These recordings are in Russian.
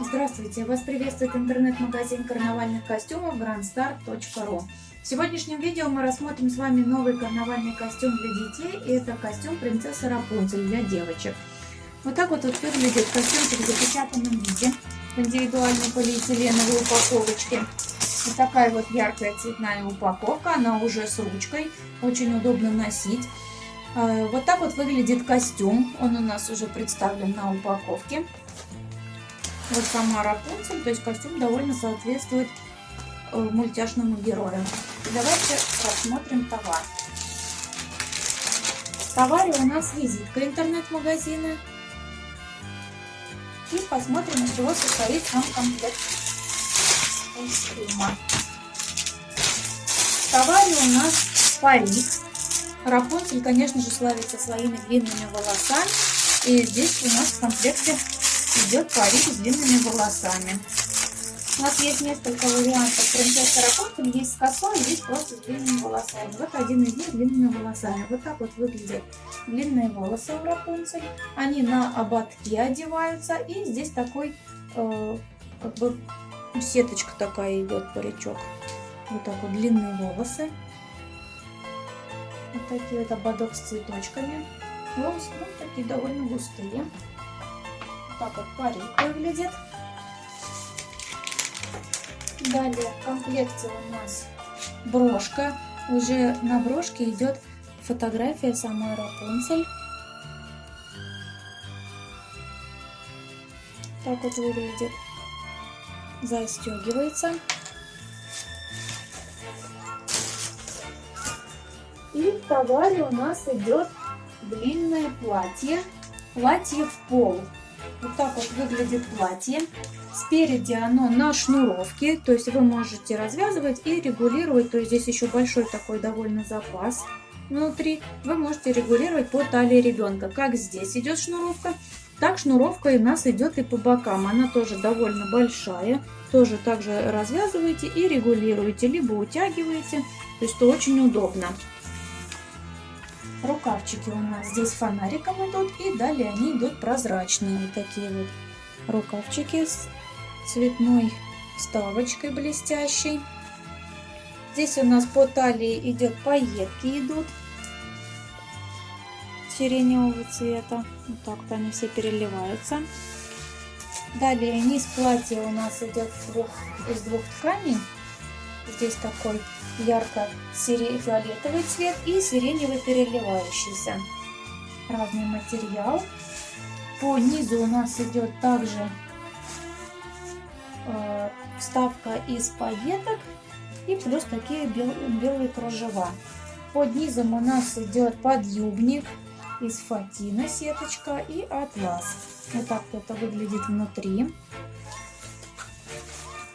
Здравствуйте! Вас приветствует интернет-магазин карнавальных костюмов grandstar.ru В сегодняшнем видео мы рассмотрим с вами новый карнавальный костюм для детей. И это костюм принцессы Рапунцель для девочек. Вот так вот, вот выглядит костюмчик в запечатанном виде в индивидуальной полиэтиленовой упаковочке. Вот такая вот яркая цветная упаковка, она уже с ручкой, очень удобно носить. А, вот так вот выглядит костюм, он у нас уже представлен на упаковке вот сама Рапунцель, то есть костюм довольно соответствует э, мультяшному герою. Давайте посмотрим товар. В товаре у нас визитка интернет-магазина. И посмотрим, из чего состоит сам комплект костюма. В товаре у нас парик. Рапунцель, конечно же, славится своими длинными волосами. И здесь у нас в комплекте идет парик с длинными волосами. У нас есть несколько вариантов принцессы Рапунцель. Есть с косой, есть просто с длинными волосами. Вот один из них длинными волосами. Вот так вот выглядят длинные волосы у Рапунцель. Они на ободки одеваются. И здесь такой, э, как бы, сеточка такая идет, паричок. Вот так вот длинные волосы. Вот такие вот ободок с цветочками. Волосы ну, такие довольно густые так вот парик выглядит. Далее в комплекте у нас брошка. Уже на брошке идет фотография самой Рапунцель. Так вот выглядит. Застегивается. И в товаре у нас идет длинное платье. Платье в пол. Вот так вот выглядит платье. Спереди оно на шнуровке, то есть вы можете развязывать и регулировать. То есть здесь еще большой такой довольно запас внутри. Вы можете регулировать по талии ребенка. Как здесь идет шнуровка, так шнуровка у нас идет и по бокам. Она тоже довольно большая. Тоже также развязываете и регулируете, либо утягиваете. То есть это очень удобно. Рукавчики у нас здесь фонариком идут, и далее они идут прозрачные. Вот такие вот рукавчики с цветной вставочкой блестящей. Здесь у нас по талии идет пайетки идут сиреневого цвета. Вот так вот они все переливаются. Далее низ платья у нас идет из двух тканей. Здесь такой ярко-фиолетовый цвет и сиреневый переливающийся. Разный материал. По низу у нас идет также э, вставка из пайеток и плюс такие бел, белые кружева. Под низом у нас идет подъюбник из фатина сеточка и атлас. Вот так это выглядит внутри.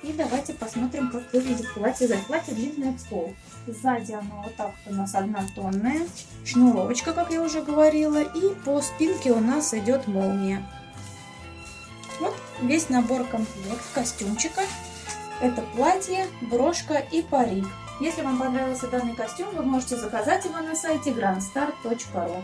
И давайте посмотрим, как выглядит платье. Сзади платье длинное пол. Сзади оно вот так у нас однотонная. Шнуровочка, как я уже говорила. И по спинке у нас идет молния. Вот весь набор комплект костюмчика. Это платье, брошка и парик. Если вам понравился данный костюм, вы можете заказать его на сайте grandstar.ru.